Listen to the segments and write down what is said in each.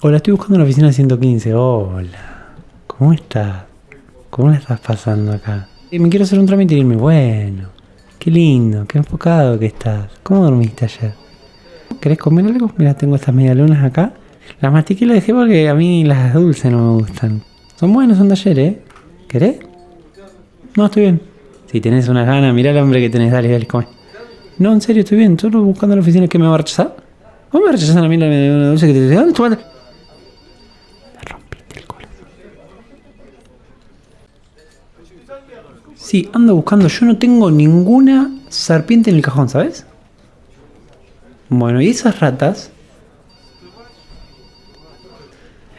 Hola, estoy buscando la oficina 115. Hola. ¿Cómo estás? ¿Cómo la estás pasando acá? Eh, me quiero hacer un trámite y irme. Bueno. Qué lindo, qué enfocado que estás. ¿Cómo dormiste ayer? ¿Querés comer algo? Mira, tengo estas medialunas acá. Las mastiqué las dejé porque a mí las dulces no me gustan. Son buenos, son de ayer, ¿eh? ¿Querés? No, estoy bien. Si tenés unas ganas, mirá al hombre que tenés, dale, dale, come. No, en serio, estoy bien. Solo buscando la oficina que me va a rechazar. ¿Cómo me rechazan a mí la medialuna dulce que te ¿Dónde tu Sí, ando buscando. Yo no tengo ninguna serpiente en el cajón, ¿sabes? Bueno, y esas ratas.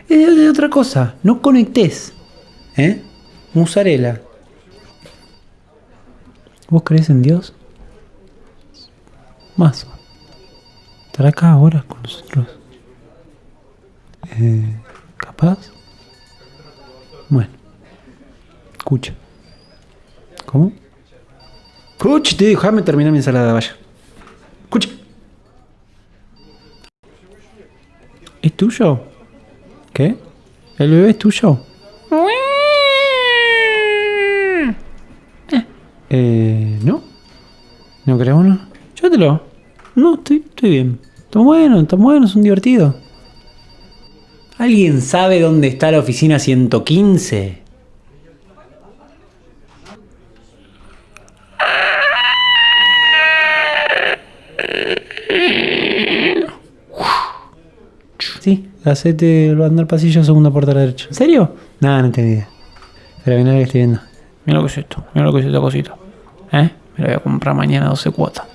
Es de otra cosa. No conectes. ¿Eh? Musarela. ¿Vos crees en Dios? Más. ¿Estará acá ahora con nosotros? Eh, ¿Capaz? Bueno. Escucha. ¿Cómo? Escucha, te déjame terminar mi ensalada, vaya. Escucha. ¿Es tuyo? ¿Qué? ¿El bebé es tuyo? Eh, ¿no? ¿No querés uno? Llévatelo. No, estoy, estoy bien. Está bueno, está bueno, son divertidos. ¿Alguien sabe dónde está la oficina 115? Sí, hacete lo anda al pasillo, segunda puerta a la derecha. ¿En serio? Nada, no idea. Pero mira lo que estoy viendo. Mira lo que es esto, mira lo que es esta cosita. ¿Eh? Me la voy a comprar mañana 12 cuotas.